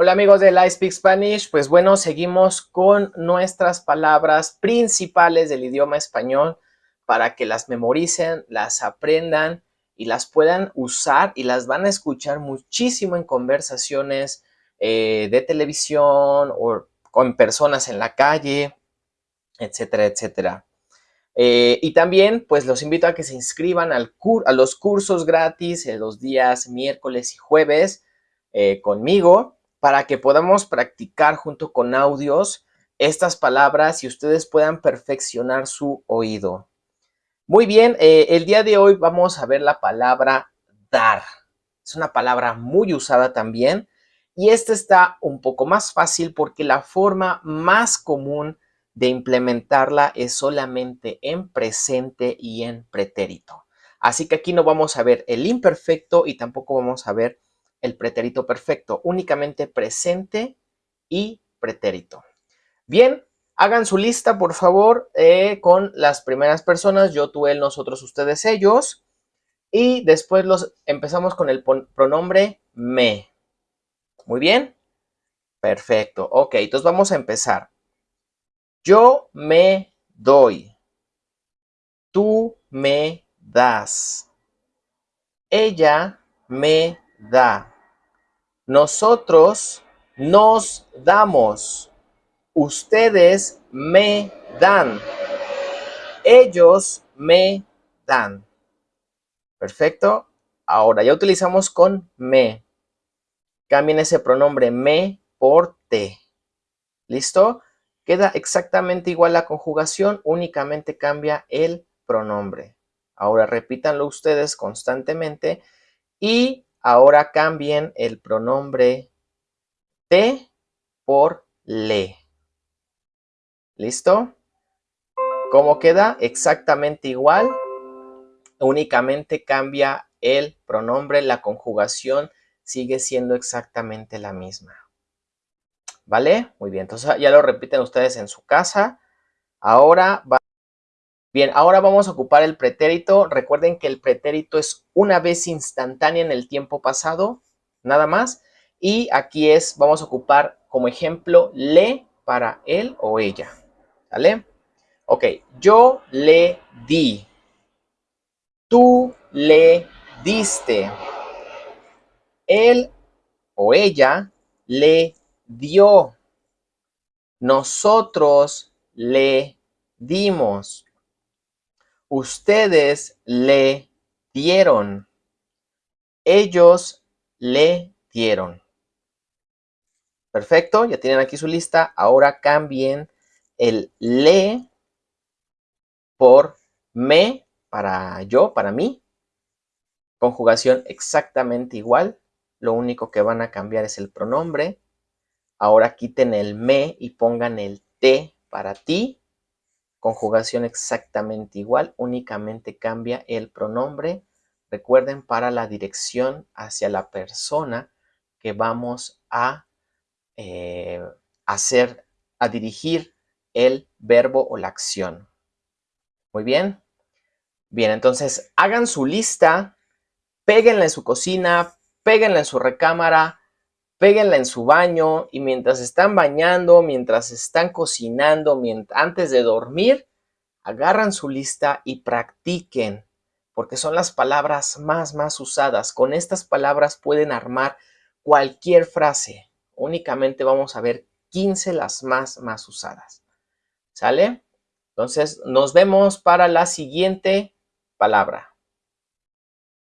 Hola amigos de I Speak Spanish, pues bueno, seguimos con nuestras palabras principales del idioma español para que las memoricen, las aprendan y las puedan usar y las van a escuchar muchísimo en conversaciones eh, de televisión o con personas en la calle, etcétera, etcétera. Eh, y también, pues los invito a que se inscriban a los cursos gratis los días miércoles y jueves eh, conmigo para que podamos practicar junto con audios estas palabras y ustedes puedan perfeccionar su oído. Muy bien, eh, el día de hoy vamos a ver la palabra dar. Es una palabra muy usada también y esta está un poco más fácil porque la forma más común de implementarla es solamente en presente y en pretérito. Así que aquí no vamos a ver el imperfecto y tampoco vamos a ver el pretérito perfecto, únicamente presente y pretérito. Bien, hagan su lista, por favor, eh, con las primeras personas, yo, tú, él, nosotros, ustedes, ellos. Y después los empezamos con el pronombre me. Muy bien. Perfecto. Ok, entonces vamos a empezar. Yo me doy. Tú me das. Ella me da. Nosotros nos damos. Ustedes me dan. Ellos me dan. Perfecto. Ahora ya utilizamos con me. Cambien ese pronombre me por te. ¿Listo? Queda exactamente igual la conjugación, únicamente cambia el pronombre. Ahora repítanlo ustedes constantemente y Ahora cambien el pronombre te por le. ¿Listo? ¿Cómo queda? Exactamente igual. Únicamente cambia el pronombre, la conjugación sigue siendo exactamente la misma. ¿Vale? Muy bien, entonces ya lo repiten ustedes en su casa. Ahora va Bien, ahora vamos a ocupar el pretérito. Recuerden que el pretérito es una vez instantánea en el tiempo pasado, nada más. Y aquí es, vamos a ocupar como ejemplo le para él o ella. ¿Vale? Ok, yo le di. Tú le diste. Él o ella le dio. Nosotros le dimos. Ustedes le dieron. Ellos le dieron. Perfecto, ya tienen aquí su lista. Ahora cambien el le por me para yo, para mí. Conjugación exactamente igual. Lo único que van a cambiar es el pronombre. Ahora quiten el me y pongan el te para ti. Conjugación exactamente igual, únicamente cambia el pronombre. Recuerden para la dirección hacia la persona que vamos a eh, hacer, a dirigir el verbo o la acción. Muy bien. Bien, entonces hagan su lista, péguenla en su cocina, péguenla en su recámara, péguenla en su baño y mientras están bañando, mientras están cocinando, antes de dormir, agarran su lista y practiquen, porque son las palabras más, más usadas. Con estas palabras pueden armar cualquier frase. Únicamente vamos a ver 15 las más, más usadas. ¿Sale? Entonces, nos vemos para la siguiente palabra.